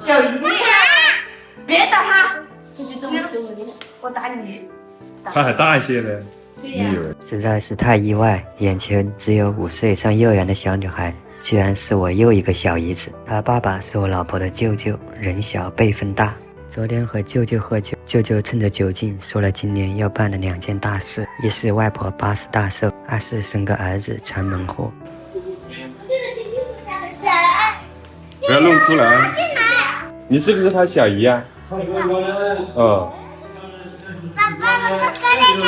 小鱼，别打他，这就这么羞我的。我打你。他还大一些呢。对呀、你以为？实在是太意外，眼前只有五岁上幼儿园的小女孩，居然是我又一个小姨子。她爸爸是我老婆的舅舅，人小辈分大。昨天和舅舅喝酒，舅舅趁着酒劲说了今年要办的两件大事：一是外婆八十大寿，二是生个儿子传门户。不要弄出来。你是不是他小姨啊？哦，爸爸，我哥哥。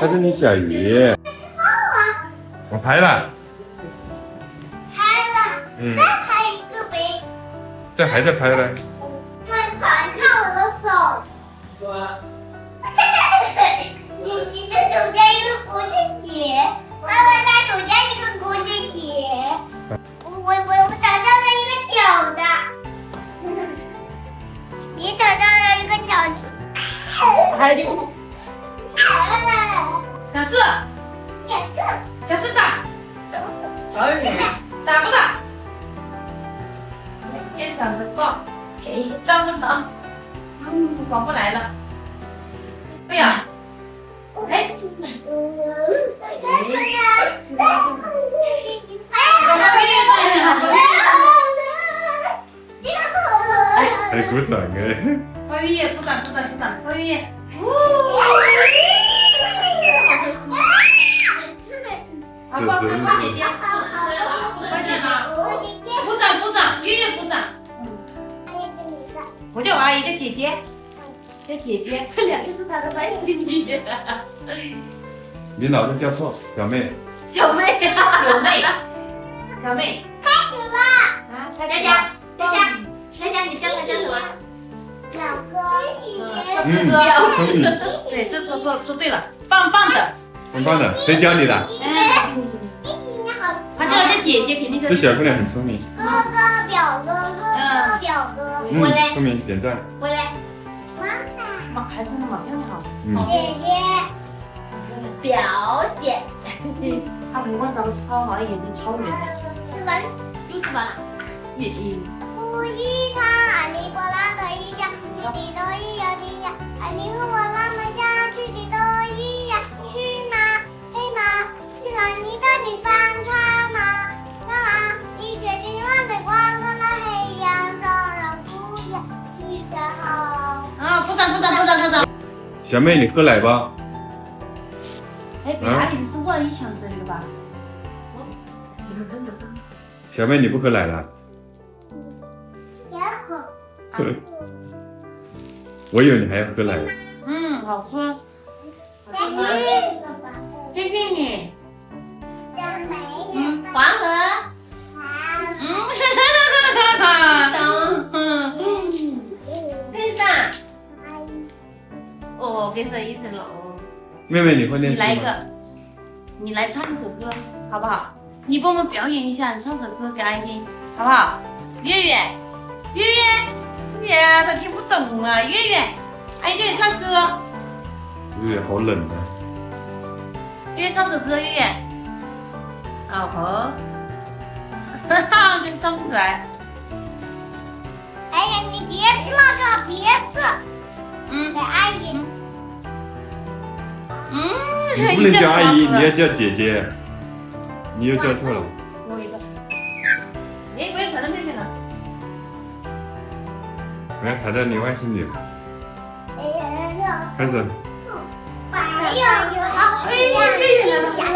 他是你小姨。我拍了。拍了，嗯，再拍一个呗。这还在拍呢。你找到了一个小的。还有你小四，小四打，小雨打。不打？别抢着放，哎，张不张？嗯，广播来了。对呀，哎，我还鼓掌哎。们月月鼓掌鼓掌鼓掌，我月月，好，光跟光姐姐，快点了，鼓掌鼓掌，月月鼓掌。我叫我阿姨叫姐姐，叫姐姐，这两个是她的外甥女，你老是叫错，表妹。小妹，小妹，小妹，开始吧，啊，佳佳，佳佳，佳佳，你叫他叫什么？嗯，哥哥，聪明，对，这说说说对了，棒棒的，棒棒的。谁教你的？嗯，他叫叫姐姐，肯定是。这小姑娘很聪明。哥哥表哥哥哥表哥，嗯我嘞，聪明，点赞。我嘞，妈孩子那么漂亮。姐姐，表姐，她五官长得超好，眼睛超圆的，是吧？柚子吧，眼睛，不一场阿里波拉的一家，去的都一样的呀，阿里和我拉们家去的都一样，去马黑马，去了你的地方穿马，那马一雪金万的光，看那黑羊照人不见，去得好。啊，鼓掌鼓掌鼓掌鼓掌。小妹，你喝奶吧。哎，哪里是万一想这里的吧？小妹，你不喝奶了？我以为你还要喝奶。嗯，好喝。再去一个吧，谢谢你。嗯，黄河。好。嗯，哈哈哈哈哈。嗯，跟上。哦，跟着一起喽。妹妹，你会念你书吗？来一个，你来唱一首歌，好不好？你帮我们表演一下，你唱首歌给阿姨听，好不好？月月，月月，呀，他听不懂啊，月月，阿姨叫你唱歌，月月好冷啊。月月唱首歌，月月。老婆，哈哈，真唱不出来。哎呀，你别吃了上，别吃，嗯给阿姨。嗯，你不能叫阿姨，你要叫姐姐。你又叫错了。我要踩到你外甥女。哎呀，开始。还有好，一下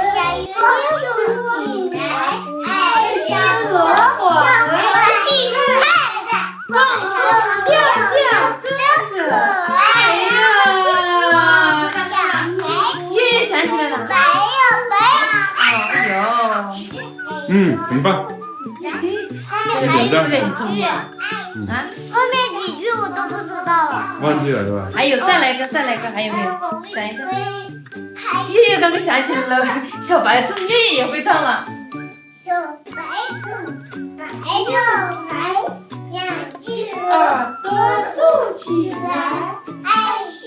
下雨，竖起来，爱像萝卜，小鸡看蹦蹦跳跳，真可爱呀，月月想起来了。白呀哎呦，嗯，很棒。白，还有这个几句，啊，后面几句我都不知道了。忘记了是吧？还有再来一个，再来一个，还有没有？等一下。月月刚刚想起来了，小白兔月月也会唱了。小白兔，白又白，两只耳朵竖起来，爱吃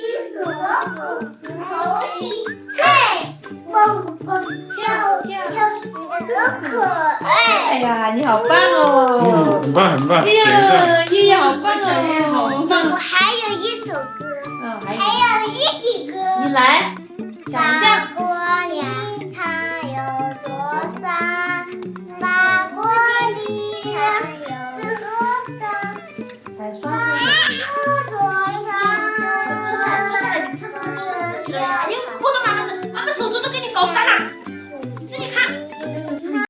萝卜，头洗菜，蹦蹦跳跳，好可爱。哎呀，你好棒哦！很棒，很棒。哎呀，烨烨好棒哦，好棒。我还有一首歌，还有一首歌。你来，想。国里还有多少？国有多少？